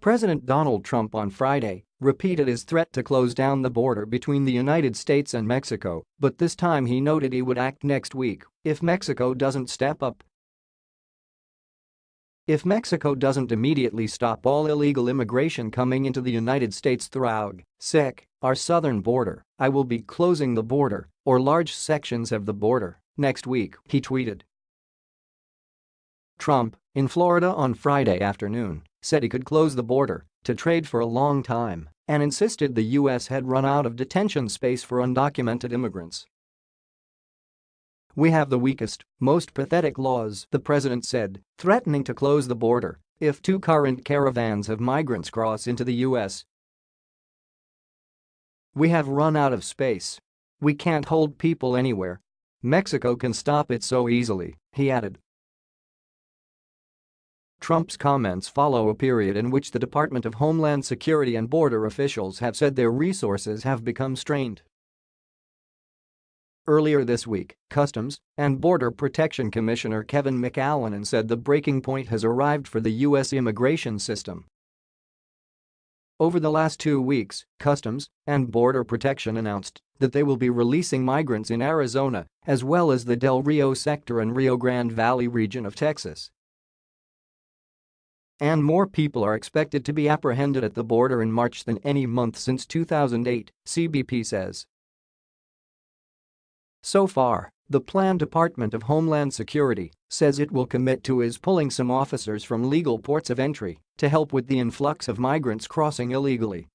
President Donald Trump on Friday repeated his threat to close down the border between the United States and Mexico, but this time he noted he would act next week if Mexico doesn't step up. If Mexico doesn't immediately stop all illegal immigration coming into the United States throughout, SEC, our southern border, I will be closing the border, or large sections of the border, next week, he tweeted. Trump, in Florida on Friday afternoon, said he could close the border to trade for a long time and insisted the U.S. had run out of detention space for undocumented immigrants. We have the weakest, most pathetic laws, the president said, threatening to close the border if two current caravans of migrants cross into the U.S. We have run out of space. We can't hold people anywhere. Mexico can stop it so easily, he added. Trump's comments follow a period in which the Department of Homeland Security and border officials have said their resources have become strained. Earlier this week, Customs and Border Protection Commissioner Kevin McAleenan said the breaking point has arrived for the U.S. immigration system. Over the last two weeks, Customs and Border Protection announced that they will be releasing migrants in Arizona as well as the Del Rio sector and Rio Grande Valley region of Texas. And more people are expected to be apprehended at the border in March than any month since 2008, CBP says. So far, the planned Department of Homeland Security says it will commit to is pulling some officers from legal ports of entry to help with the influx of migrants crossing illegally.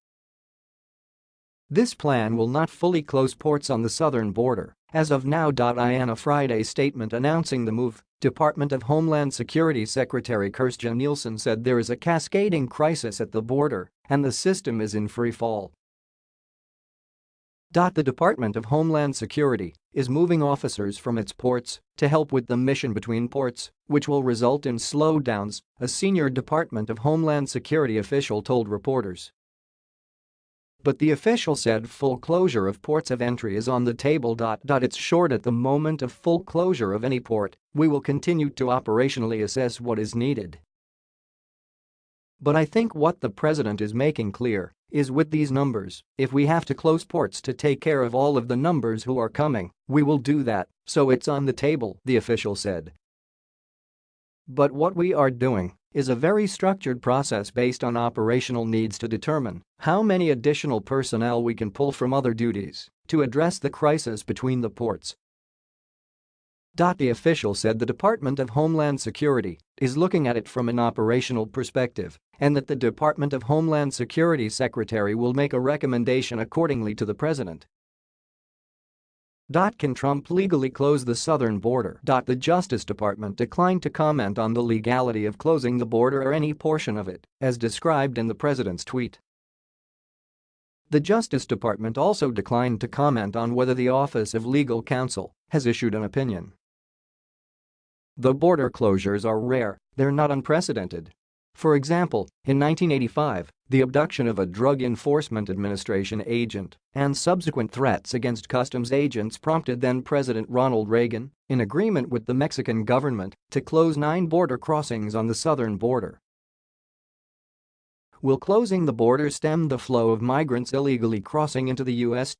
This plan will not fully close ports on the southern border as of now. In a Friday statement announcing the move, Department of Homeland Security Secretary Kirstjen Nielsen said there is a cascading crisis at the border and the system is in free fall. The Department of Homeland Security is moving officers from its ports to help with the mission between ports, which will result in slowdowns, a senior Department of Homeland Security official told reporters. But the official said full closure of ports of entry is on the table. It's short at the moment of full closure of any port, we will continue to operationally assess what is needed. But I think what the president is making clear is with these numbers, if we have to close ports to take care of all of the numbers who are coming, we will do that, so it's on the table, the official said. But what we are doing is a very structured process based on operational needs to determine how many additional personnel we can pull from other duties to address the crisis between the ports the official said the Department of Homeland Security is looking at it from an operational perspective and that the Department of Homeland Security Secretary will make a recommendation accordingly to the president. Can Trump legally close the southern border? The Justice Department declined to comment on the legality of closing the border or any portion of it, as described in the president's tweet. The Justice Department also declined to comment on whether the Office of Legal Counsel has issued an opinion. The border closures are rare, they're not unprecedented. For example, in 1985, the abduction of a Drug Enforcement Administration agent and subsequent threats against customs agents prompted then-President Ronald Reagan, in agreement with the Mexican government, to close nine border crossings on the southern border. Will closing the border stem the flow of migrants illegally crossing into the U.S.?